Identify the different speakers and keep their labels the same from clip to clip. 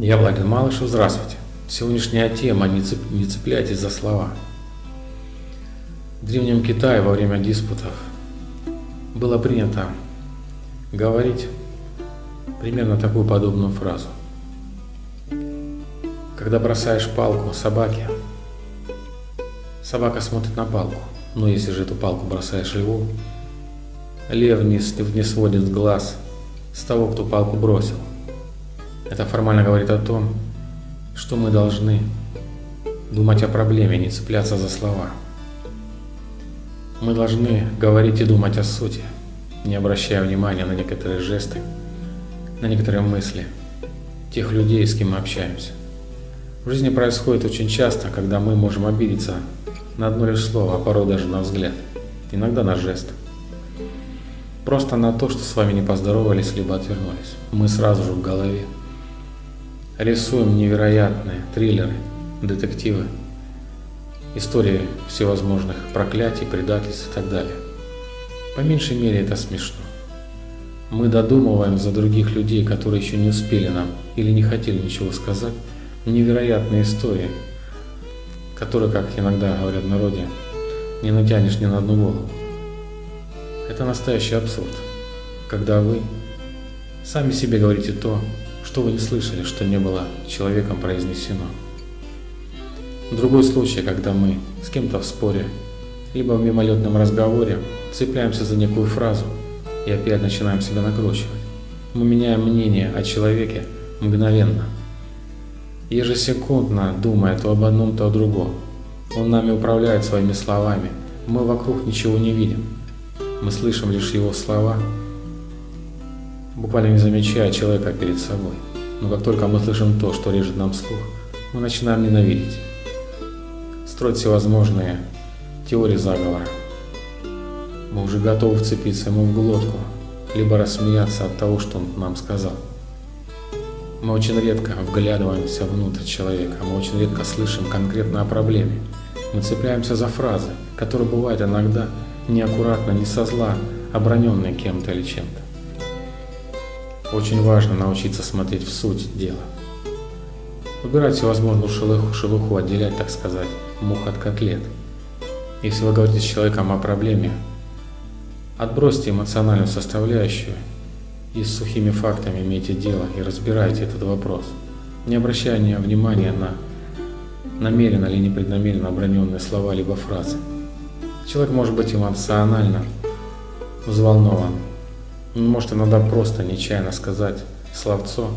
Speaker 1: Я Владимир Малышев, здравствуйте. Сегодняшняя тема «Не, цеп... не цепляйтесь за слова». В Древнем Китае во время диспутов было принято говорить примерно такую подобную фразу. Когда бросаешь палку собаке, собака смотрит на палку, но если же эту палку бросаешь льву, лев не, не сводит глаз с того, кто палку бросил – это формально говорит о том, что мы должны думать о проблеме, не цепляться за слова. Мы должны говорить и думать о сути, не обращая внимания на некоторые жесты, на некоторые мысли тех людей, с кем мы общаемся. В жизни происходит очень часто, когда мы можем обидеться на одно лишь слово, а порой даже на взгляд, иногда на жест. Просто на то, что с вами не поздоровались, либо отвернулись. Мы сразу же в голове Рисуем невероятные триллеры, детективы, истории всевозможных проклятий, предательств и так далее. По меньшей мере это смешно. Мы додумываем за других людей, которые еще не успели нам или не хотели ничего сказать, невероятные истории, которые, как иногда говорят в народе, не натянешь ни на одну голову. Это настоящий абсурд, когда вы сами себе говорите то, что вы не слышали, что не было человеком произнесено. Другой случай, когда мы с кем-то в споре, либо в мимолетном разговоре цепляемся за некую фразу и опять начинаем себя накручивать. Мы меняем мнение о человеке мгновенно, ежесекундно думая то об одном, то о другом. Он нами управляет своими словами. Мы вокруг ничего не видим. Мы слышим лишь его слова буквально не замечая человека перед собой. Но как только мы слышим то, что режет нам слух, мы начинаем ненавидеть, строить всевозможные теории заговора. Мы уже готовы вцепиться ему в глотку, либо рассмеяться от того, что он нам сказал. Мы очень редко вглядываемся внутрь человека, мы очень редко слышим конкретно о проблеме. Мы цепляемся за фразы, которые бывают иногда неаккуратно, не со зла, оброненные кем-то или чем-то. Очень важно научиться смотреть в суть дела. Убирать всевозможную шелуху, шелуху, отделять, так сказать, мух от котлет. Если вы говорите с человеком о проблеме, отбросьте эмоциональную составляющую и с сухими фактами имейте дело и разбирайте этот вопрос, не обращая внимания на намеренно или непреднамеренно оброненные слова либо фразы. Человек может быть эмоционально взволнован, может иногда просто нечаянно сказать словцо,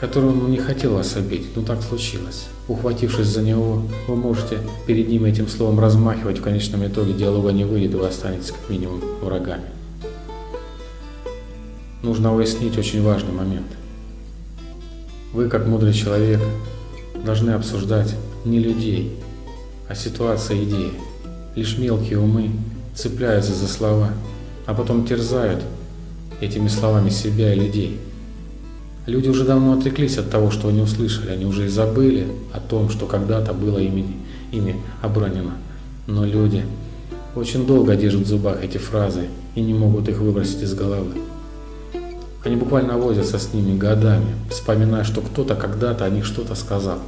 Speaker 1: которое он не хотел вас обидеть, но так случилось. Ухватившись за него, вы можете перед ним этим словом размахивать, в конечном итоге диалога не выйдет, и вы останетесь как минимум врагами. Нужно уяснить очень важный момент. Вы, как мудрый человек, должны обсуждать не людей, а ситуации идеи. Лишь мелкие умы цепляются за слова, а потом терзают этими словами себя и людей. Люди уже давно отвлеклись от того, что они услышали, они уже и забыли о том, что когда-то было ими, ими обронено. Но люди очень долго держат в зубах эти фразы и не могут их выбросить из головы. Они буквально возятся с ними годами, вспоминая, что кто-то когда-то о них что-то сказал.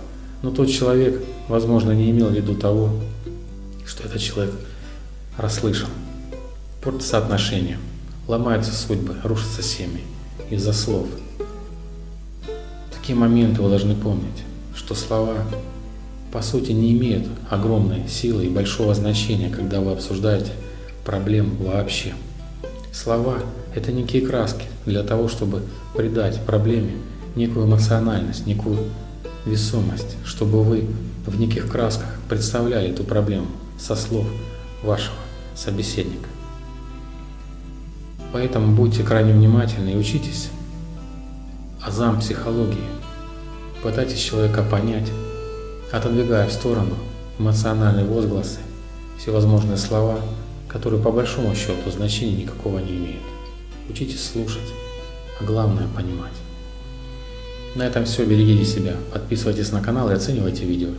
Speaker 1: Но тот человек, возможно, не имел в виду того, что этот человек расслышал. Портится отношения. Ломаются судьбы, рушатся семьи из-за слов. В такие моменты вы должны помнить, что слова по сути не имеют огромной силы и большого значения, когда вы обсуждаете проблему вообще. Слова – это некие краски для того, чтобы придать проблеме некую эмоциональность, некую весомость, чтобы вы в неких красках представляли эту проблему со слов вашего собеседника. Поэтому будьте крайне внимательны и учитесь азам психологии. Пытайтесь человека понять, отодвигая в сторону эмоциональные возгласы, всевозможные слова, которые по большому счету значения никакого не имеют. Учитесь слушать, а главное понимать. На этом все. Берегите себя, подписывайтесь на канал и оценивайте видео.